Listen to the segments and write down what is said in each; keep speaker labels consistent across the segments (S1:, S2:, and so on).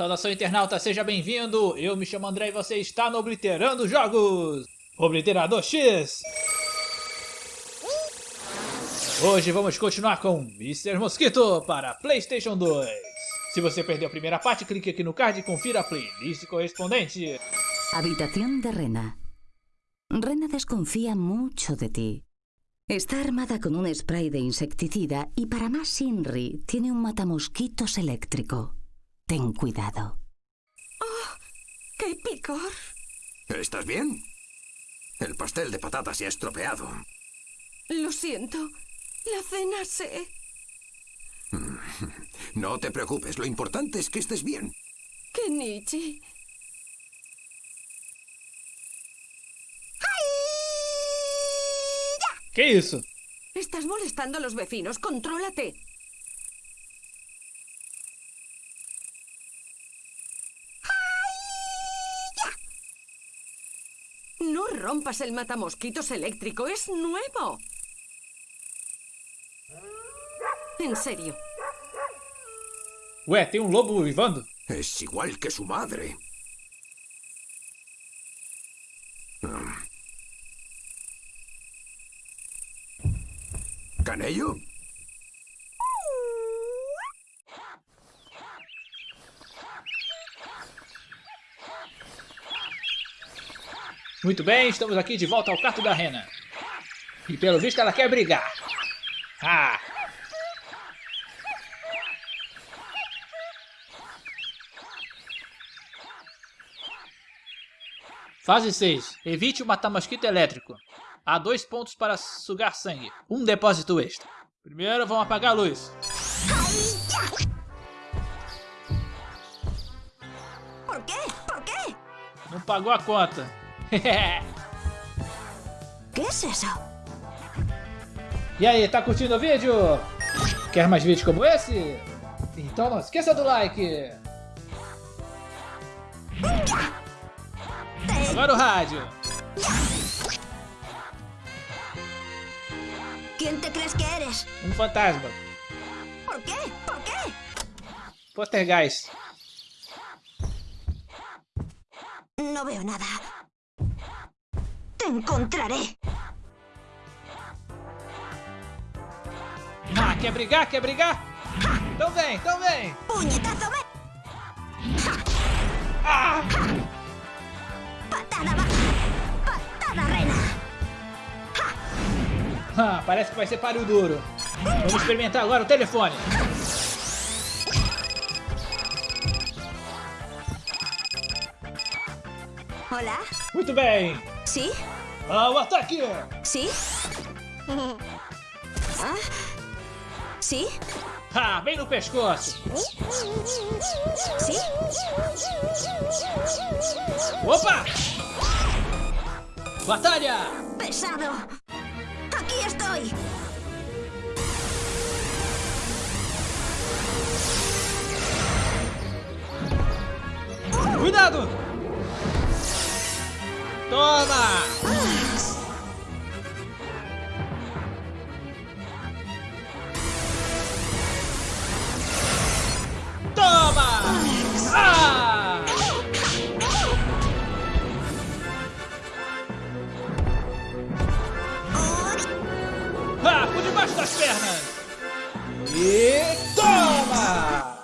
S1: Saudação internauta, seja bem-vindo! Eu me chamo André e você está no Obliterando Jogos! Obliterador X! Hoje vamos continuar com Mr. Mosquito para Playstation 2. Se você perdeu a primeira parte, clique aqui no card e confira a playlist correspondente.
S2: Habitación de Rena. Rena desconfía mucho de ti. Está armada con un spray de insecticida y para más Inri tiene un matamosquitos eléctrico. Ten cuidado.
S3: ¡Qué picor!
S4: ¿Estás bien? El pastel de patatas se ha estropeado.
S3: Lo siento. La cena se...
S4: No te preocupes, lo importante es que estés bien.
S3: Kenichi.
S1: Que isso?
S3: Estás molestando a los vecinos. Contrólate. No rompas el matamosquitos eléctrico. Es nuevo. En serio.
S1: Ué, tem um lobo uivando?
S4: Es igual que su madre. Mm. ¿Canello?
S1: Muito bem, estamos aqui de volta ao quarto da Rena. E pelo visto ela quer brigar. Ah! Fase 6. Evite o matar-mosquito elétrico. Há dois pontos para sugar sangue. Um depósito extra. Primeiro, vamos apagar a luz.
S3: ¿Por qué? ¿Por qué?
S1: Não pagou a conta.
S3: ¿Qué es eso?
S1: E aí, tá curtindo o vídeo? Quer mais vídeos como esse? Então não esqueça do like! Agora o rádio!
S3: ¿Quién te crees que eres?
S1: Um fantasma.
S3: ¿Por qué? ¿Por qué?
S1: Poltergeist.
S3: No veo nada. Encontraré.
S1: Ah, quer brigar? Quer brigar? Então vem, então vem!
S3: ¡Puñetazo! ven!
S1: Ah!
S3: ¡Patada baja! ¡Patada rena!
S1: Ah, parece que vai ser páreo duro. Vamos experimentar agora o telefone.
S3: ¿Hola?
S1: Muito bem.
S3: ¿Sí?
S1: Ah, o ataque!
S3: ¿Sí? ¿Ah? ¿Sí?
S1: Ah, bem no pescoço.
S3: ¿Sí?
S1: Opa! Batalha!
S3: ¡Pesado! ¡Aquí estoy!
S1: Cuidado! Toma! Toma! Ah! Ah, por debaixo das pernas! E toma!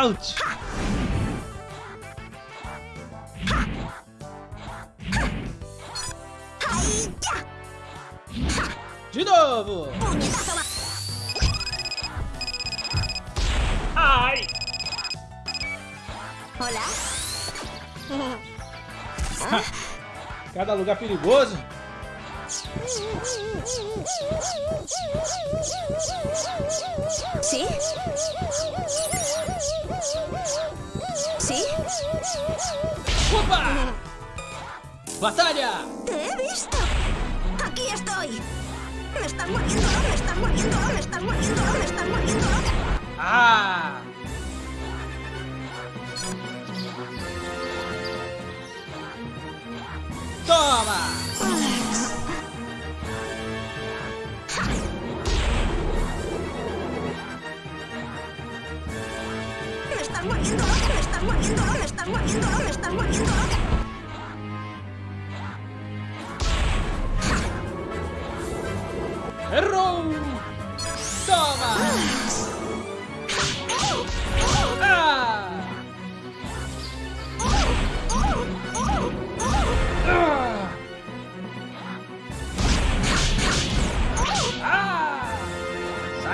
S1: Ouch! De novo! Ai!
S3: ¿Hola?
S1: Cada lugar perigoso.
S3: ¿Sí? ¿Sí?
S1: Opa! Batalha!
S3: ¡Te he visto! me están volviendo, me están volviendo, me están volviendo, me
S1: están.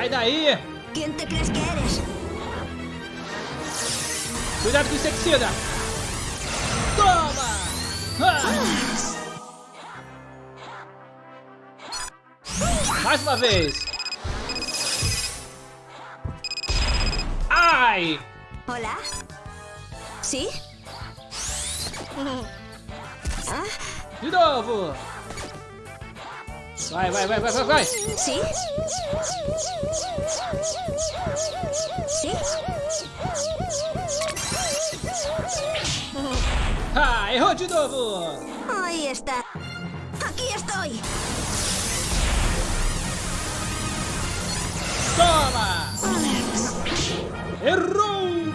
S1: Sai daí!
S3: ¿Quién te crees que eres?
S1: Cuidado com o inseticida! Toma! Ah! Mais uma vez! Ai!
S3: ¿Sí? ¿Ah?
S1: De novo! Vai, vai, vai, vai, vai, vai!
S3: ¿Sí? ¿Sí?
S1: Ah, errou de novo!
S3: Ahí está. Aquí estoy.
S1: Toma! Errou!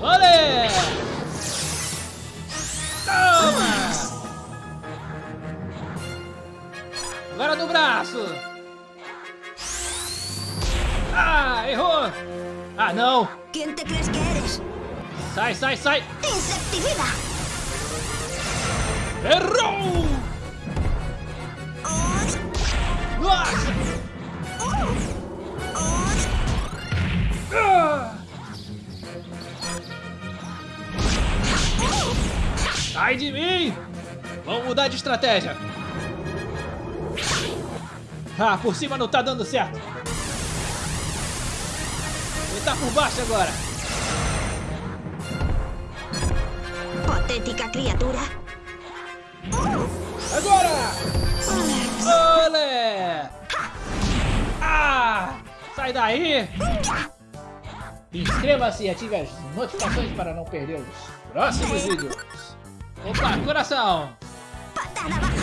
S1: Olé! No braço! Ah, errou! Ah, não!
S3: ¿Quién te crees que eres?
S1: Sai, sai, sai!
S3: ¡Insecticida!
S1: Errou! Nossa! Ah! Sai de mim! Vamos mudar de estratégia. Ah, por cima não tá dando certo. Tentar por baixo agora.
S3: Patética criatura.
S1: Agora! Olé! Ah! Sai daí! Inscreva-se e ative as notificações para não perder os próximos vídeos. Opa, coração!
S3: Patada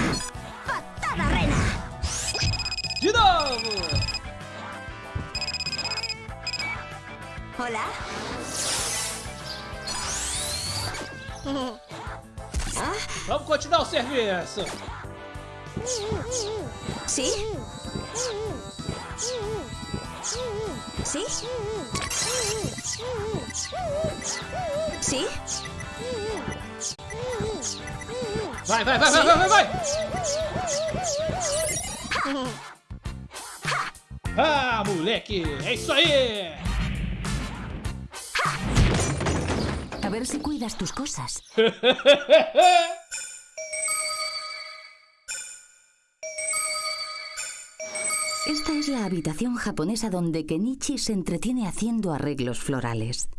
S3: ¿Ah?
S1: Vamos continuar o serviço!
S3: ¿Sí? ¿Sí? ¿Sí?
S1: Vai, vai, vai, vai, vai, vai, vai! Ah, moleque! É isso aí!
S2: A ver si cuidas tus cosas. Esta es la habitación japonesa donde Kenichi se entretiene haciendo arreglos florales.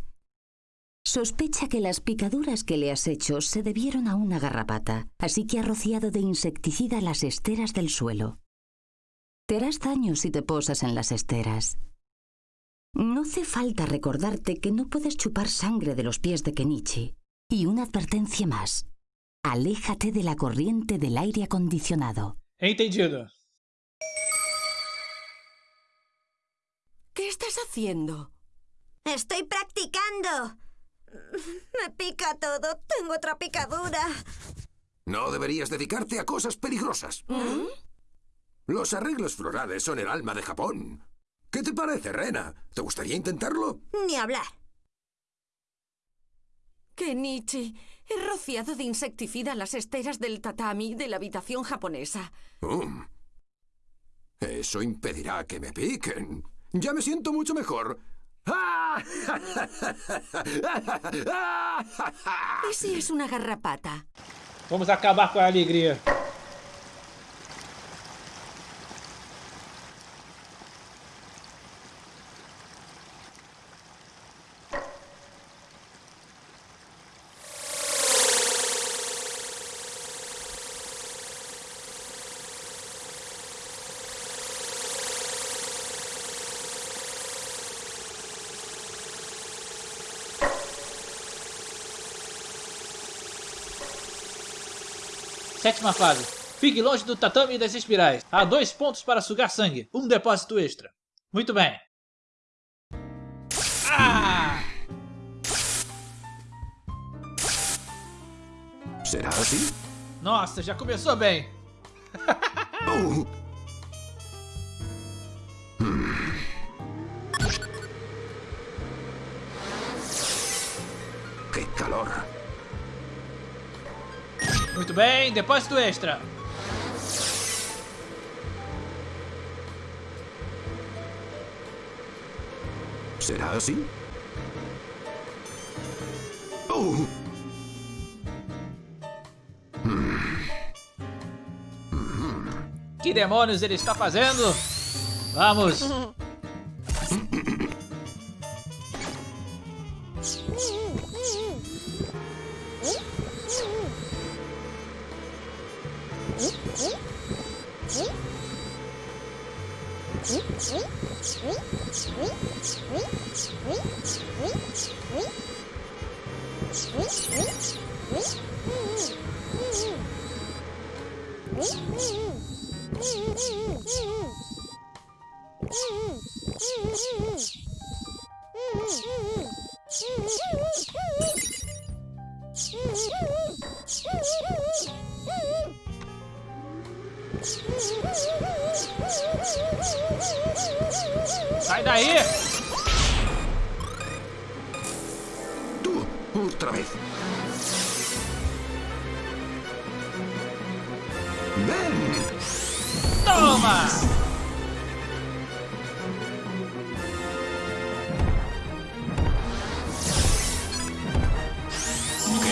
S2: Sospecha que las picaduras que le has hecho se debieron a una garrapata, así que ha rociado de insecticida las esteras del suelo. Te harás daño si te posas en las esteras. No hace falta recordarte que no puedes chupar sangre de los pies de Kenichi. Y una advertencia más. Aléjate de la corriente del aire acondicionado.
S1: Entendido.
S5: ¿Qué estás haciendo?
S3: Estoy practicando. Me pica todo. Tengo otra picadura.
S4: No deberías dedicarte a cosas peligrosas. Los arreglos florales son el alma de Japón. ¿Qué te parece, Rena? ¿Te gustaría intentarlo?
S3: Ni hablar.
S5: Kenichi, he rociado de insecticida las esteras del tatami de la habitación japonesa.
S4: Mm. Eso impedirá que me piquen. Ya me siento mucho mejor. ¡Ah!
S5: ¿Y si es una garrapata?
S1: Vamos acabar com a alegria. Sétima fase. Fique longe do tatame e das espirais. Há dois pontos para sugar sangue. Um depósito extra. Muito bem. Ah!
S4: Será assim?
S1: Nossa, já começou bem.
S4: Que calor!
S1: Muito bem, depósito extra.
S4: ¿Será así? Oh.
S1: Que demônios ele está fazendo? Vamos. Sai
S4: Tú, otra vez. ¡Ven!
S1: Toma!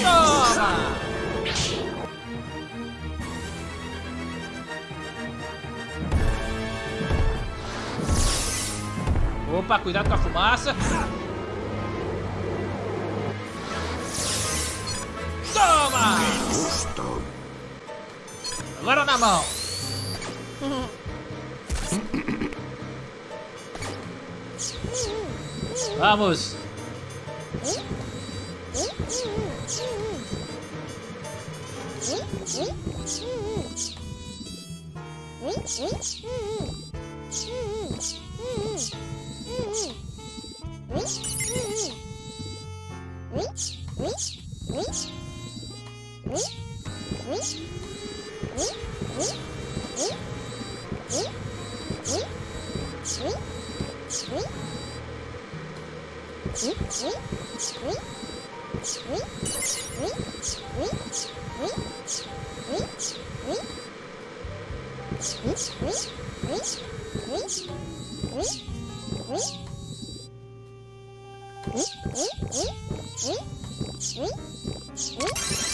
S1: Toma! Opa, cuidado com a fumaça. Na mão. Vamos.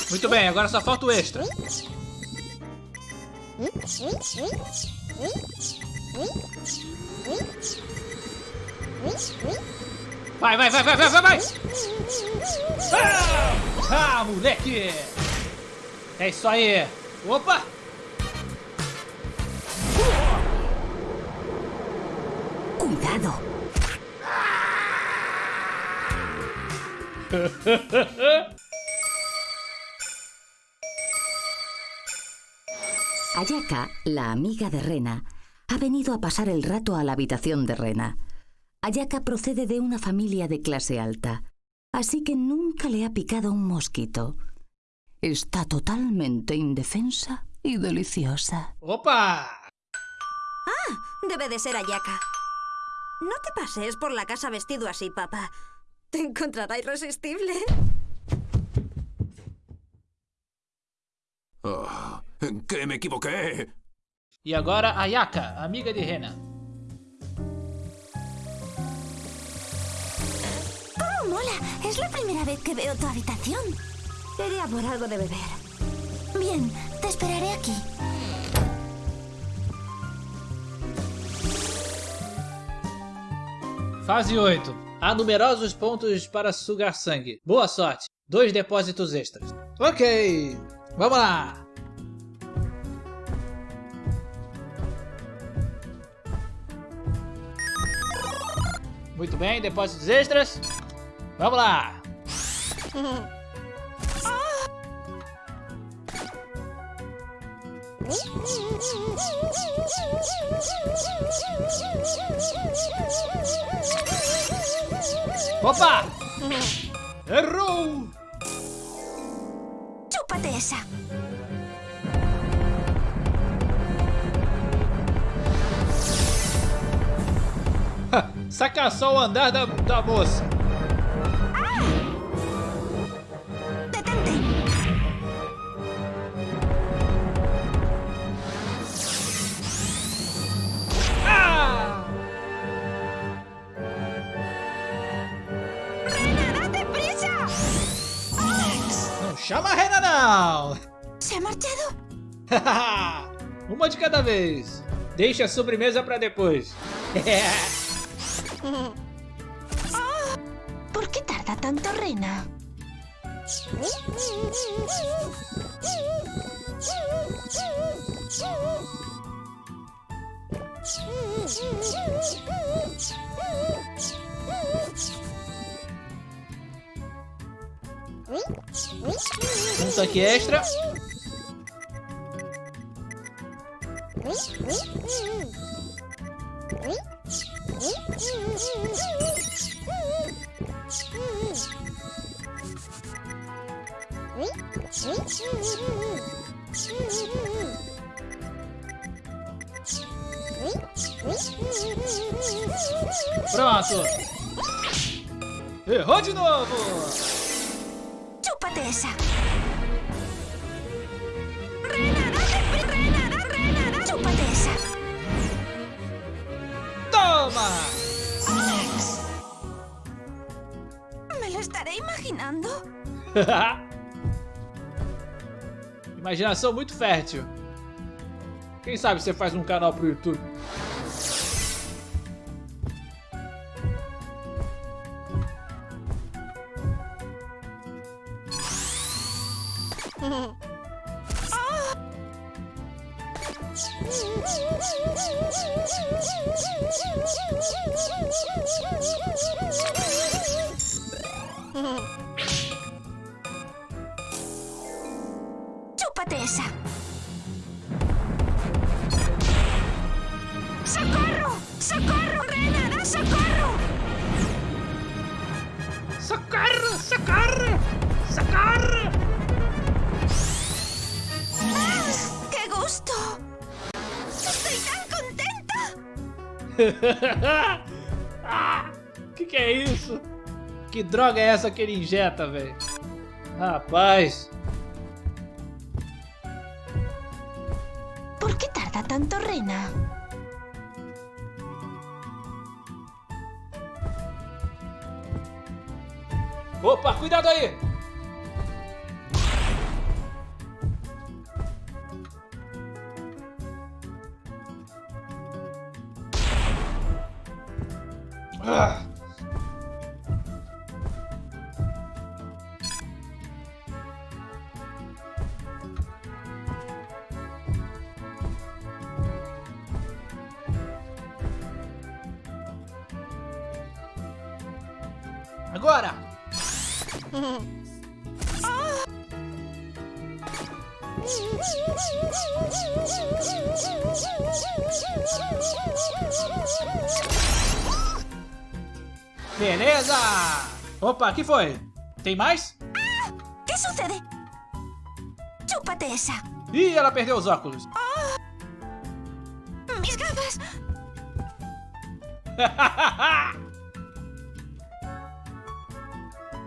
S1: Muito bem, agora só falta o extra. Vai, vai, vai, vai, vai, vai, vai! Ah, ah, moleque! É isso aí! Opa!
S2: ¡Cuidado! Ayaka, la amiga de Rena, ha venido a pasar el rato a la habitación de Rena. Ayaka procede de una familia de clase alta, así que nunca le ha picado un mosquito. Está totalmente indefensa y deliciosa.
S1: Opa!
S3: Debe de ser Ayaka. No te pases por la casa vestido así, papá. Te encontrará irresistible.
S4: Oh, ¿En qué me equivoqué?
S1: E agora Ayaka, amiga de Rena.
S3: ¡Oh, mola! Es la primera vez que veo tu habitación. Iré a por algo de beber. Bien, te esperaré aquí.
S1: Fase 8. Há numerosos pontos para sugar sangue. Boa sorte. Dois depósitos extras. Ok. Vamos lá. Muito bem, depósitos extras. Vamos lá. Opa! Errou!
S3: ¡Chupa Chúpate esa.
S1: Saca só o andar da, da moça. Não!
S3: ¿Se ha marchado?
S1: Uma de cada vez. Deixa a sobremesa pra depois.
S3: ¿Por qué tarda tanto, Rena?
S1: Um tanque extra. Pronto. Errou de novo.
S3: ¡Chúpate esa! ¡Rena, date prisa! ¡Rena, da, Rena, da! ¡Chúpate esa!
S1: Toma.
S3: Me lo estaré imaginando.
S1: Imaginação muito fértil. Quem sabe você faz um canal pro YouTube?
S3: ¡Chúpate
S1: ah, que que é isso? Que droga é essa que ele injeta, velho? Rapaz.
S3: ¿Por qué tarda tanto, Rena?
S1: Opa, cuidado aí! Agora! Beleza! Opa, que foi? Tem mais?
S3: ¿Qué sucede? ¡Chúpate esa!
S1: Ih, ela perdeu os óculos.
S3: ¡Mis gafas!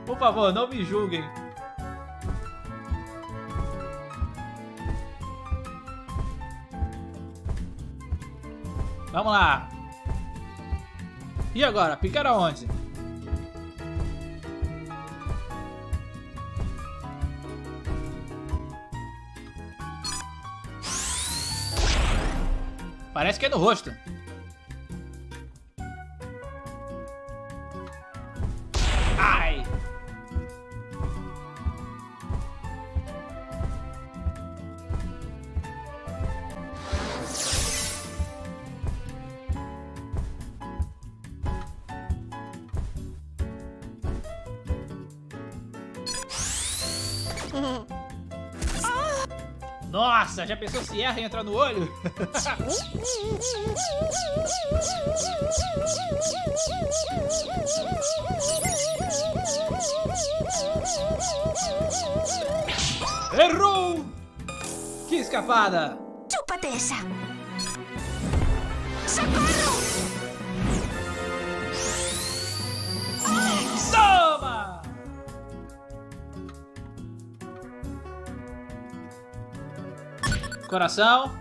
S1: Por favor, não me julguem. Vamos lá. E agora? Picar aonde? Parece que é no rosto. Nossa, já pensou se erra e entra no olho? Errou! Que escapada!
S2: Chupa
S1: dessa! Coração.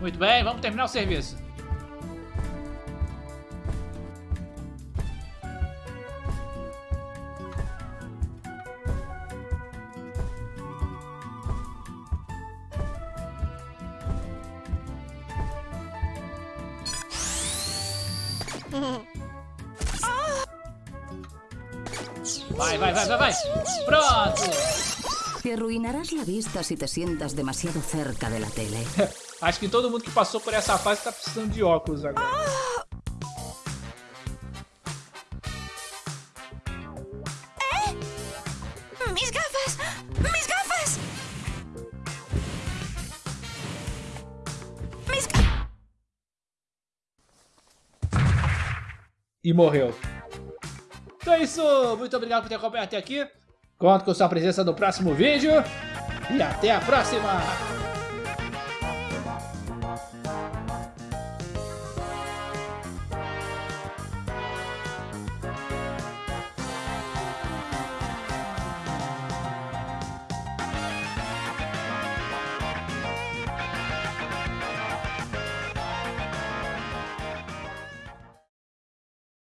S1: Muito bem, vamos terminar o serviço.
S2: Arruinarás la vista si te sientas demasiado cerca de la tele.
S1: Acho que todo mundo que passou por essa fase tá precisando de óculos agora.
S5: ¡Mis gafas! ¡Mis gafas! ¡Mis gafas!
S1: E morreu. Então é isso. Muito obrigado por ter acompanhado até aqui. Conto com sua presença no próximo vídeo. E até a próxima.